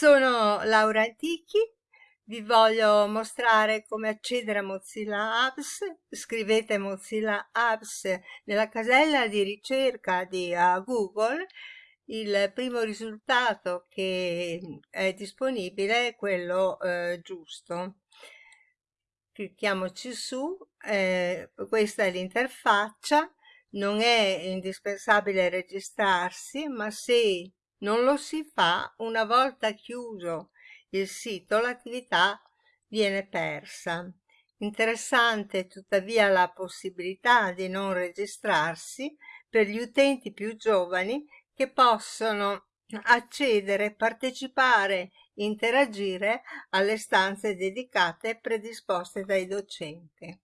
Sono Laura Antichi, vi voglio mostrare come accedere a Mozilla Apps. Scrivete Mozilla Apps nella casella di ricerca di Google. Il primo risultato che è disponibile è quello uh, giusto. Clicchiamoci su, eh, questa è l'interfaccia. Non è indispensabile registrarsi, ma se non lo si fa una volta chiuso il sito l'attività viene persa. Interessante tuttavia la possibilità di non registrarsi per gli utenti più giovani che possono accedere, partecipare, interagire alle stanze dedicate predisposte dai docenti.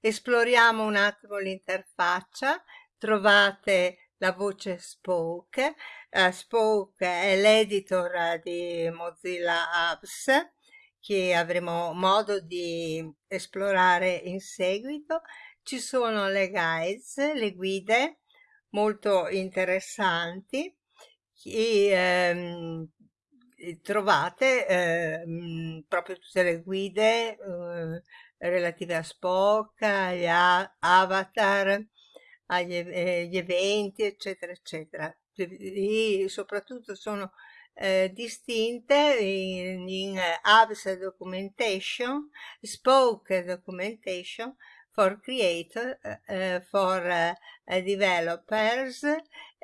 Esploriamo un attimo l'interfaccia, trovate la voce Spoke. Uh, Spoke è l'editor di Mozilla Apps che avremo modo di esplorare in seguito. Ci sono le guides, le guide molto interessanti e ehm, trovate ehm, proprio tutte le guide eh, relative a Spoke, agli avatar, agli eh, eventi, eccetera, eccetera. E soprattutto sono eh, distinte in, in uh, Apps Documentation, Spoke Documentation for Creator, uh, for uh, Developers,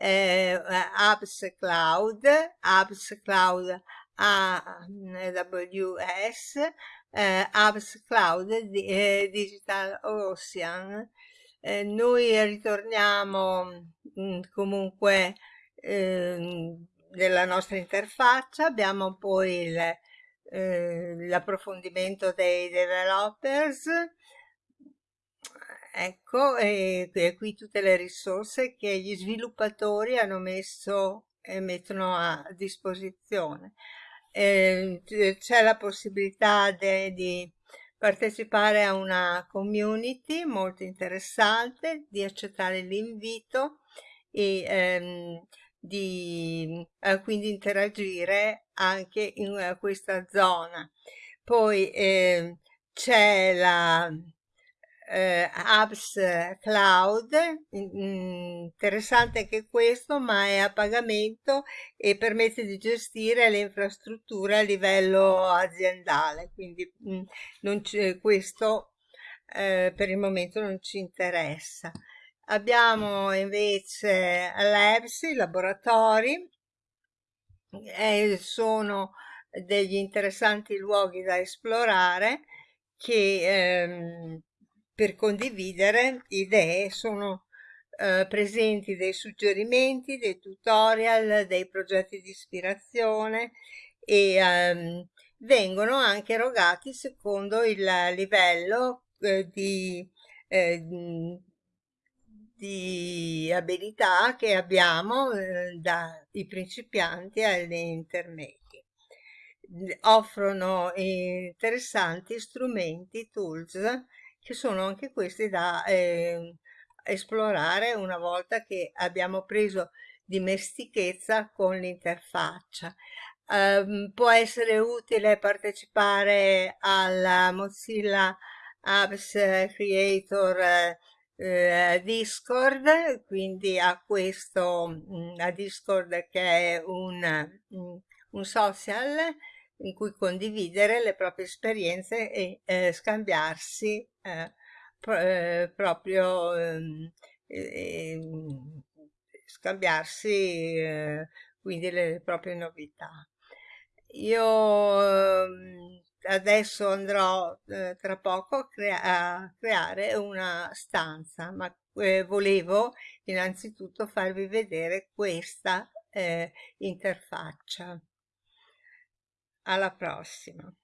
Apps Cloud, Apps Cloud AWS, Apps Cloud Digital Ocean, eh, noi ritorniamo mm, comunque eh, nella nostra interfaccia, abbiamo poi eh, l'approfondimento dei developers, ecco, e, e, qui tutte le risorse che gli sviluppatori hanno messo e mettono a disposizione. Eh, c'è la possibilità de, di partecipare a una community molto interessante, di accettare l'invito e ehm, di eh, quindi interagire anche in uh, questa zona. Poi eh, c'è la eh, apps cloud interessante anche questo ma è a pagamento e permette di gestire le infrastrutture a livello aziendale. Quindi non questo eh, per il momento non ci interessa. Abbiamo invece labs i laboratori e sono degli interessanti luoghi da esplorare che ehm, per condividere idee sono eh, presenti dei suggerimenti, dei tutorial, dei progetti di ispirazione e ehm, vengono anche erogati secondo il livello eh, di, eh, di abilità che abbiamo eh, dai principianti agli intermedi offrono interessanti strumenti, tools che sono anche questi da eh, esplorare una volta che abbiamo preso dimestichezza con l'interfaccia. Um, può essere utile partecipare alla Mozilla Apps Creator eh, Discord, quindi a questo, mm, a Discord che è un, mm, un social in cui condividere le proprie esperienze e eh, scambiarsi eh, pro, eh, proprio ehm, scambiarsi eh, quindi le proprie novità. Io ehm, adesso andrò eh, tra poco a, crea a, creare una stanza, ma eh, volevo innanzitutto farvi vedere questa interfaccia. Alla prossima!